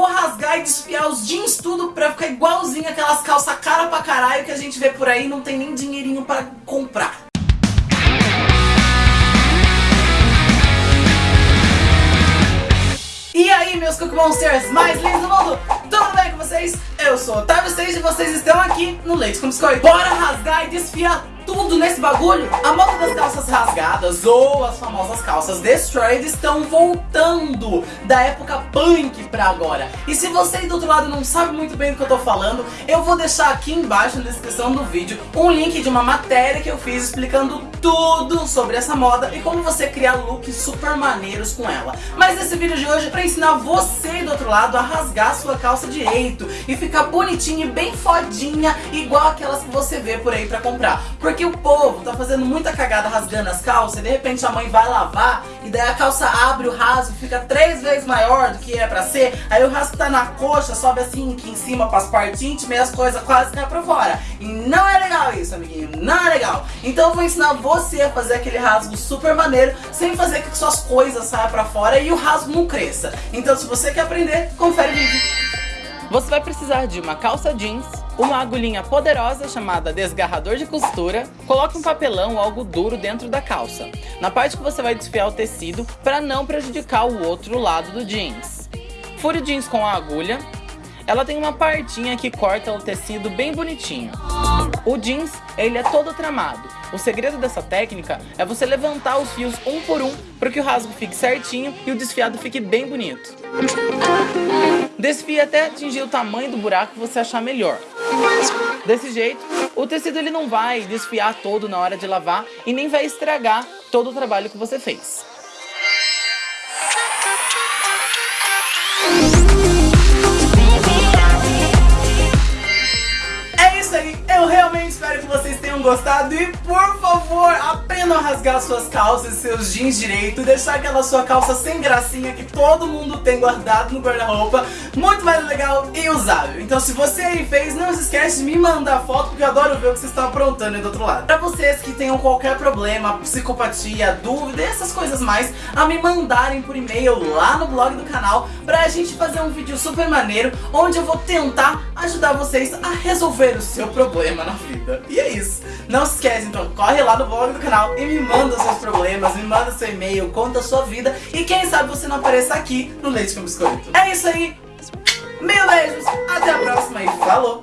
rasgar e desfiar os jeans tudo pra ficar igualzinho aquelas calças cara pra caralho que a gente vê por aí não tem nem dinheirinho pra comprar. E aí, meus Cookie Monsters mais lindos do mundo, tudo bem com vocês? Eu sou o Otávio Stage e vocês estão aqui no Leite com Biscoito. Bora rasgar e desfiar tudo nesse bagulho? A moda das calças rasgadas ou as famosas calças destroyed estão voltando da época punk pra agora. E se você aí do outro lado não sabe muito bem do que eu tô falando, eu vou deixar aqui embaixo na descrição do vídeo um link de uma matéria que eu fiz explicando tudo sobre essa moda e como você criar looks super maneiros com ela. Mas esse vídeo de hoje é pra ensinar você do outro lado a rasgar sua calça direito e ficar bonitinha e bem fodinha igual aquelas que você vê por aí pra comprar. Porque o povo tá fazendo muita cagada rasgando as calças e de repente a mãe vai lavar e daí a calça abre o rasgo, fica três vezes maior do que é pra ser, aí o rasgo tá na coxa, sobe assim aqui em cima pras partes íntimas e as coisas quase caem pra fora. E não é legal isso, amiguinho, não é legal. Então eu vou ensinar você a fazer aquele rasgo super maneiro, sem fazer que suas coisas saiam pra fora e o rasgo não cresça. Então se você quer aprender, confere o vídeo. Você vai precisar de uma calça jeans, uma agulhinha poderosa chamada desgarrador de costura, coloque um papelão ou algo duro dentro da calça, na parte que você vai desfiar o tecido para não prejudicar o outro lado do jeans. Fure o jeans com a agulha, ela tem uma partinha que corta o tecido bem bonitinho. O jeans, ele é todo tramado. O segredo dessa técnica é você levantar os fios um por um para que o rasgo fique certinho e o desfiado fique bem bonito. Desfie até atingir o tamanho do buraco que você achar melhor. Desse jeito, o tecido ele não vai desfiar todo na hora de lavar e nem vai estragar todo o trabalho que você fez. Espero que vocês tenham gostado e por favor, aprendam a rasgar suas calças e seus jeans direito, deixar aquela sua calça sem gracinha que todo mundo tem guardado no guarda-roupa, muito mais legal e usável. Então se você aí fez, não se esquece de me mandar foto, porque eu adoro ver o que vocês estão aprontando aí do outro lado. Pra vocês que tenham qualquer problema, psicopatia, dúvida, essas coisas mais, a me mandarem por e-mail lá no blog do canal, pra gente fazer um vídeo super maneiro, onde eu vou tentar ajudar vocês a resolver o seu problema na vida. E é isso. Não se esquece, então, corre lá no blog do canal e me manda seus problemas, me manda seu e-mail, conta a sua vida e quem sabe você não apareça aqui no Leite com Biscoito. É isso aí. Mil beijos, até a próxima e falou!